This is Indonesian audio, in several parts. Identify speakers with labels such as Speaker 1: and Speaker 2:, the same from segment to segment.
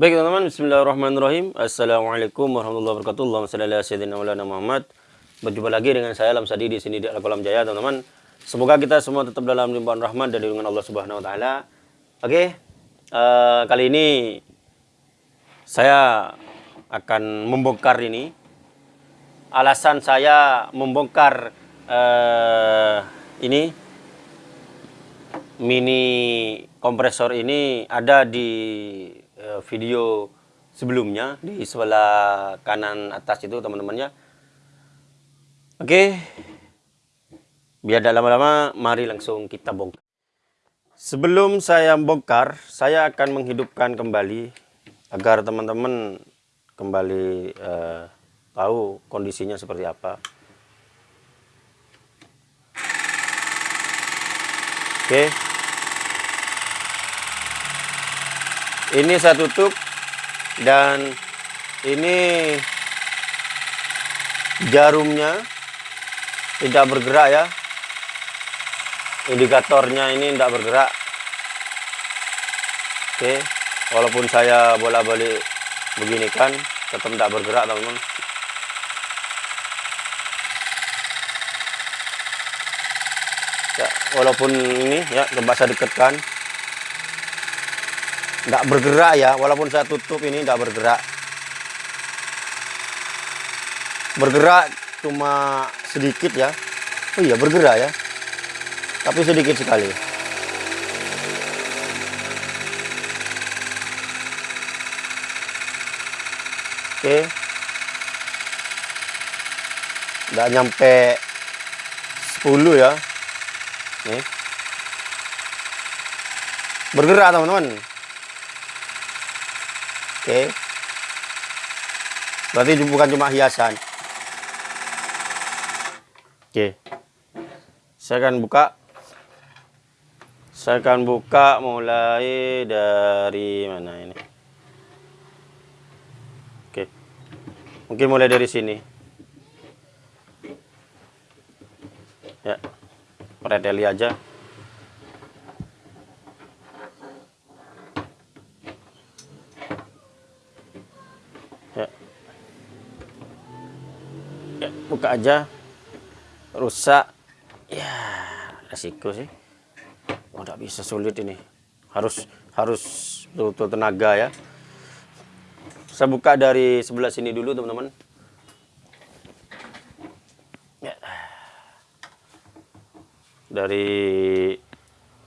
Speaker 1: Baik teman-teman, bismillahirrahmanirrahim. Assalamualaikum warahmatullahi wabarakatuh. Allahumma salli ala sayyidina maulana Muhammad. Berjumpa lagi dengan saya Alam Sadi di sini di Al-Qalam Jaya, teman-teman. Semoga kita semua tetap dalam limpahan rahmat dan lindungan Allah Subhanahu wa taala. Oke. Uh, kali ini saya akan membongkar ini. Alasan saya membongkar uh, ini mini kompresor ini ada di video sebelumnya di sebelah kanan atas itu teman-temannya. Oke. Biar tidak lama-lama, mari langsung kita bongkar. Sebelum saya bongkar, saya akan menghidupkan kembali agar teman-teman kembali uh, tahu kondisinya seperti apa. Oke. Ini saya tutup dan ini jarumnya tidak bergerak ya. Indikatornya ini tidak bergerak. Oke walaupun saya bola balik begini kan tetap tidak bergerak teman-teman. Ya, walaupun ini ya coba saya dekatkan nggak bergerak ya walaupun saya tutup ini nggak bergerak. Bergerak cuma sedikit ya. Oh iya bergerak ya. Tapi sedikit sekali. Oke. Nggak nyampe 10 ya. Nih. Bergerak teman-teman Oke. Berarti bukan cuma hiasan. Oke. Saya akan buka. Saya akan buka mulai dari mana ini. Oke. Mungkin mulai dari sini. Ya. Preteli aja. Buka aja rusak. Ya resiko sih. Oh bisa sulit ini. Harus harus betul tenaga ya. Saya buka dari sebelah sini dulu teman-teman. Ya. dari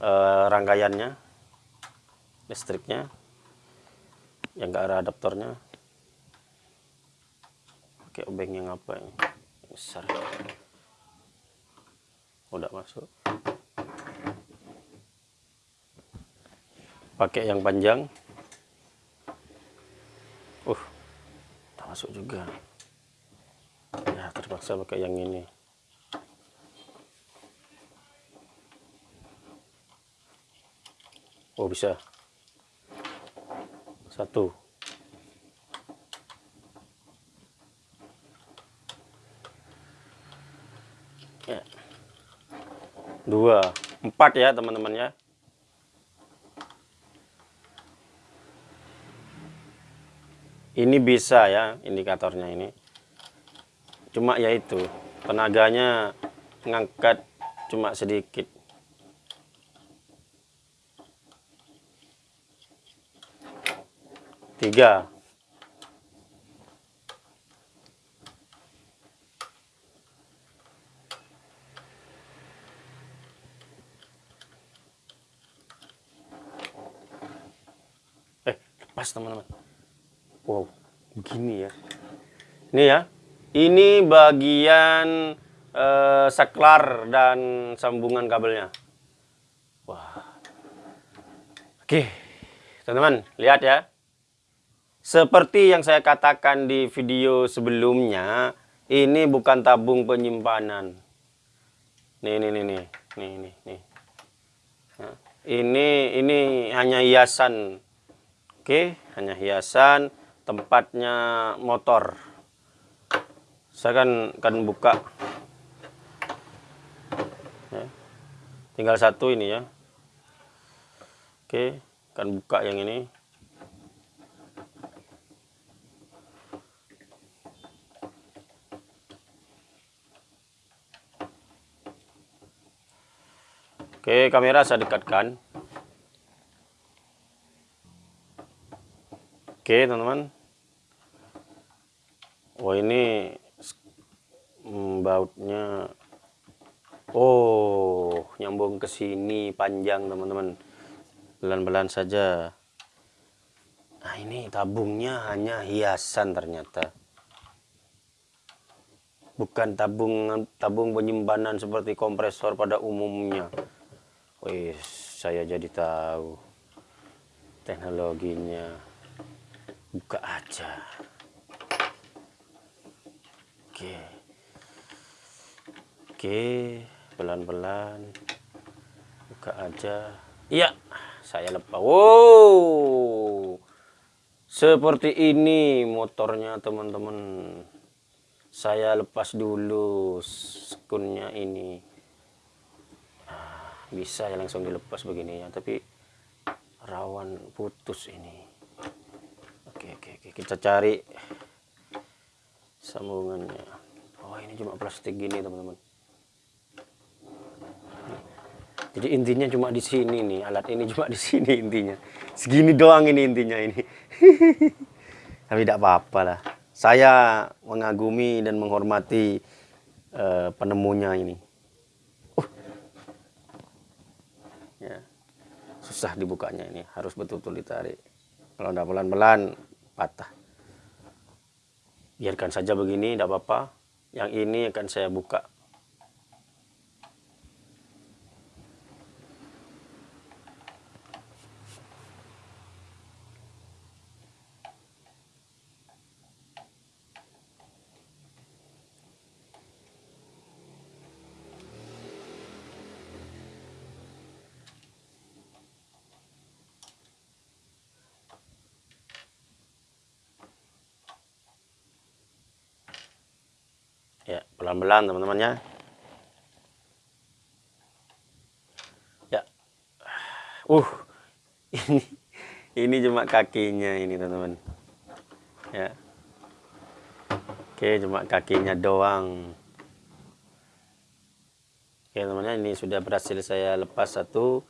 Speaker 1: uh, rangkaiannya listriknya yang enggak ada adaptornya. Pakai obeng yang apa besar. Udah masuk. Pakai yang panjang. Uh tak masuk juga. Ya terpaksa pakai yang ini. Oh bisa. Satu ya. Dua. Empat ya teman-teman ya. Ini bisa ya indikatornya ini. Cuma yaitu tenaganya ngangkat cuma sedikit. Tiga pas teman-teman. Wow begini ya. Ini ya. Ini bagian eh, saklar dan sambungan kabelnya. Wah. Oke teman-teman lihat ya. Seperti yang saya katakan di video sebelumnya ini bukan tabung penyimpanan. Nih nih nih nih nih nih nih. Nah, ini ini hanya hiasan Oke, hanya hiasan tempatnya motor. Saya kan kan buka. Ya. Tinggal satu ini ya. Oke, akan buka yang ini. Oke, kamera saya dekatkan. Oke, teman-teman. Oh, ini bautnya Oh, nyambung ke sini panjang, teman-teman. Pelan-pelan saja. Nah, ini tabungnya hanya hiasan ternyata. Bukan tabung tabung penyimpanan seperti kompresor pada umumnya. Wih, saya jadi tahu teknologinya. Buka aja. Oke. Oke, pelan-pelan. Buka aja. Iya, saya lepas. Wow. Seperti ini motornya teman-teman. Saya lepas dulu skunnya ini bisa ya langsung dilepas begini ya tapi rawan putus ini oke oke oke. Kita cari sambungannya. Oh ini cuma plastik gini teman-teman. Jadi intinya cuma di sini nih alat ini cuma di sini intinya. Segini doang ini intinya ini. Tapi tidak apa-apa lah. Saya mengagumi dan menghormati uh, penemunya ini. Susah dibukanya ini. Harus betul-betul ditarik. Kalau tidak pelan-pelan patah. Biarkan saja begini tidak apa-apa. Yang ini akan saya buka ya pelan-pelan teman-teman ya. Ya. Uh ini ini cuma kakinya ini teman-teman. Ya. Oke cuma kakinya doang. Oke teman-teman ini sudah berhasil saya lepas satu.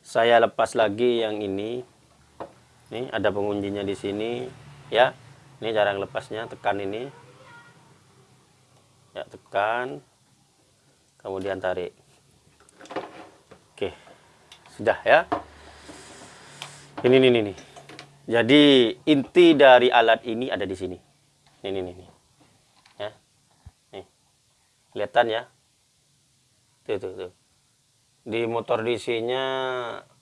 Speaker 1: Saya lepas lagi yang ini. Ini ada penguncinya di sini. Ya ini cara lepasnya tekan ini ya tekan. Kemudian tarik. Oke sudah ya. Ini ini ini jadi inti dari alat ini ada di sini. Ini ini, ini. ya. Nih. Kelihatan ya? Tuh tuh tuh. Di motor DC nya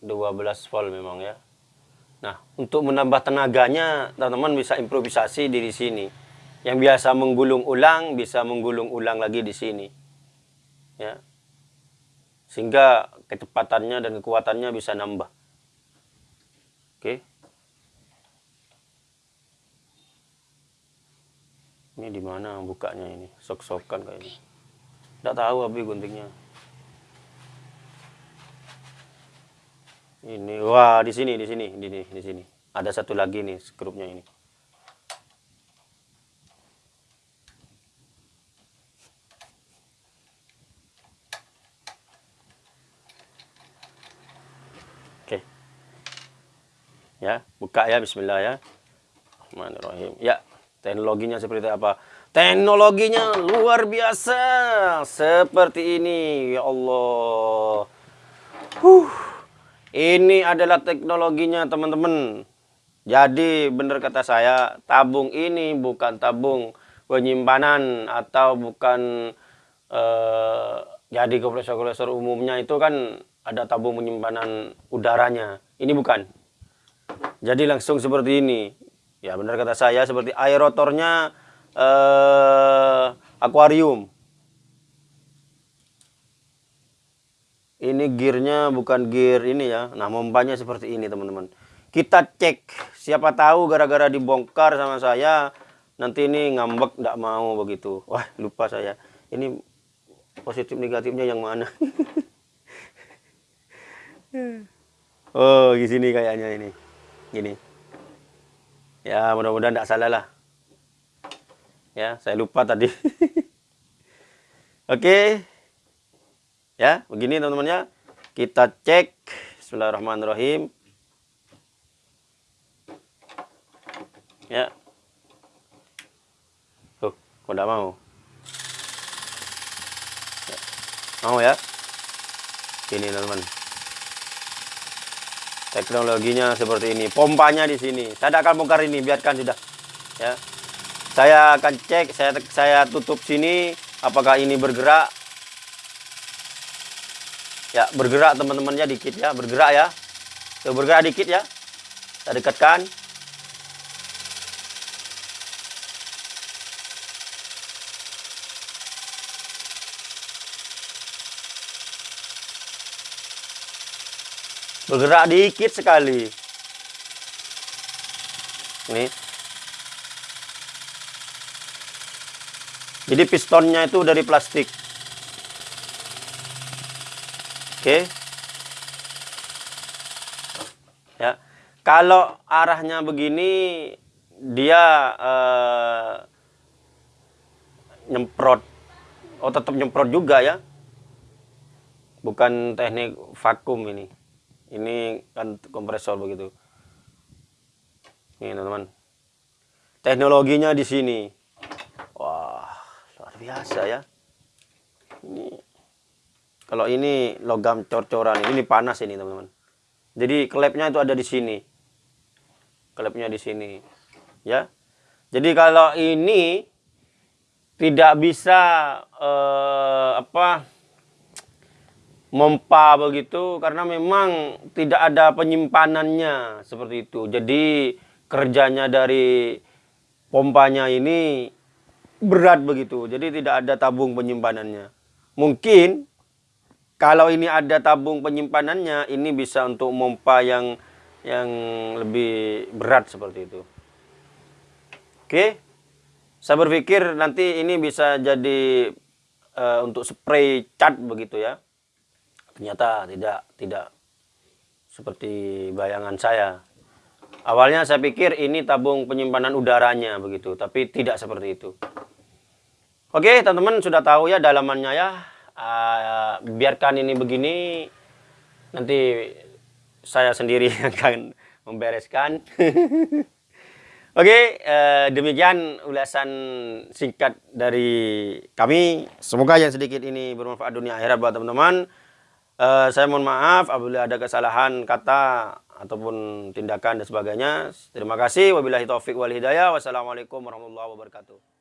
Speaker 1: 12 volt memang ya. Nah untuk menambah tenaganya teman-teman bisa improvisasi di sini yang biasa menggulung ulang bisa menggulung ulang lagi di sini. Ya. Sehingga kecepatannya dan kekuatannya bisa nambah. Oke. Ini di mana bukanya ini? Sok-sokan kayaknya. Tidak tahu abi guntingnya. Ini wah di sini di sini di sini di sini. Ada satu lagi nih skrupnya ini. Ya buka ya Bismillah ya. Bismillahirrahmanirrahim ya teknologinya seperti apa? Teknologinya luar biasa. Seperti ini ya Allah. Huh. ini adalah teknologinya teman-teman. Jadi benar kata saya tabung ini bukan tabung penyimpanan atau bukan eh, jadi kompresor-kompresor umumnya. Itu kan ada tabung penyimpanan udaranya. Ini bukan jadi langsung seperti ini. Ya benar kata saya seperti air rotornya eh, akuarium. Ini gearnya bukan gear ini ya. Nah mompanya seperti ini teman-teman. Kita cek. Siapa tahu gara-gara dibongkar sama saya. Nanti ini ngambek tidak mau begitu. Wah lupa saya. Ini positif negatifnya yang mana? oh di sini kayaknya ini gini ya mudah-mudahan tidak salah lah ya saya lupa tadi oke ya begini teman-teman ya Kita cek. Bismillahirrahmanirrahim. Ya. Tuh, kok tidak mau? Ya. Mau ya? Ini teman-teman. Teknologinya seperti ini. Pompanya di sini. Saya akan bongkar ini, biarkan sudah. Ya. Saya akan cek, saya saya tutup sini apakah ini bergerak. Ya, bergerak teman-temannya dikit ya, bergerak ya. Bergerak dikit ya. Saya dekatkan. Bergerak dikit sekali. Nih. Jadi pistonnya itu dari plastik. Oke. Ya. Kalau arahnya begini dia uh, nyemprot. Oh, tetap nyemprot juga ya. Bukan teknik vakum ini. Ini kan kompresor begitu. Ini teman-teman. Teknologinya di sini. Biasa ya. Ini kalau ini logam cor-coran ini panas ini teman-teman. Jadi klepnya itu ada di sini. Klepnya di sini ya. Jadi kalau ini tidak bisa eh, apa mempa begitu karena memang tidak ada penyimpanannya seperti itu jadi kerjanya dari pompanya ini berat begitu. Jadi tidak ada tabung penyimpanannya. Mungkin kalau ini ada tabung penyimpanannya, ini bisa untuk mompa yang yang lebih berat seperti itu. Oke. Saya berpikir nanti ini bisa jadi uh, untuk spray cat begitu ya. Ternyata tidak tidak seperti bayangan saya. Awalnya saya pikir ini tabung penyimpanan udaranya begitu, tapi tidak seperti itu. Oke, teman-teman sudah tahu ya dalamannya ya. Uh, biarkan ini begini. Nanti saya sendiri akan membereskan. Oke, uh, demikian ulasan singkat dari kami. Semoga yang sedikit ini bermanfaat dunia akhirat buat teman-teman. Uh, saya mohon maaf apabila ada kesalahan kata ataupun tindakan dan sebagainya. Terima kasih. Wabillahi taufik wal hidayah. Wassalamualaikum warahmatullahi wabarakatuh.